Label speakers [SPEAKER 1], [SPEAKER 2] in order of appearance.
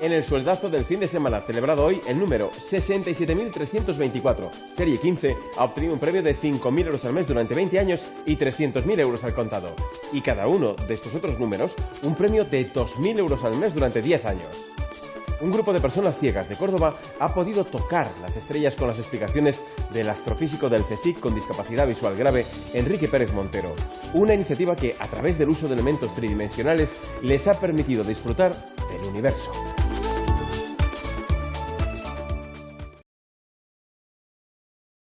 [SPEAKER 1] en el sueldazo del fin de semana celebrado hoy, el número 67.324, serie 15, ha obtenido un premio de 5.000 euros al mes durante 20 años y 300.000 euros al contado. Y cada uno de estos otros números, un premio de 2.000 euros al mes durante 10 años un grupo de personas ciegas de Córdoba ha podido tocar las estrellas con las explicaciones del astrofísico del CSIC con discapacidad visual grave, Enrique Pérez Montero. Una iniciativa que, a través del uso de elementos tridimensionales, les ha permitido disfrutar del universo.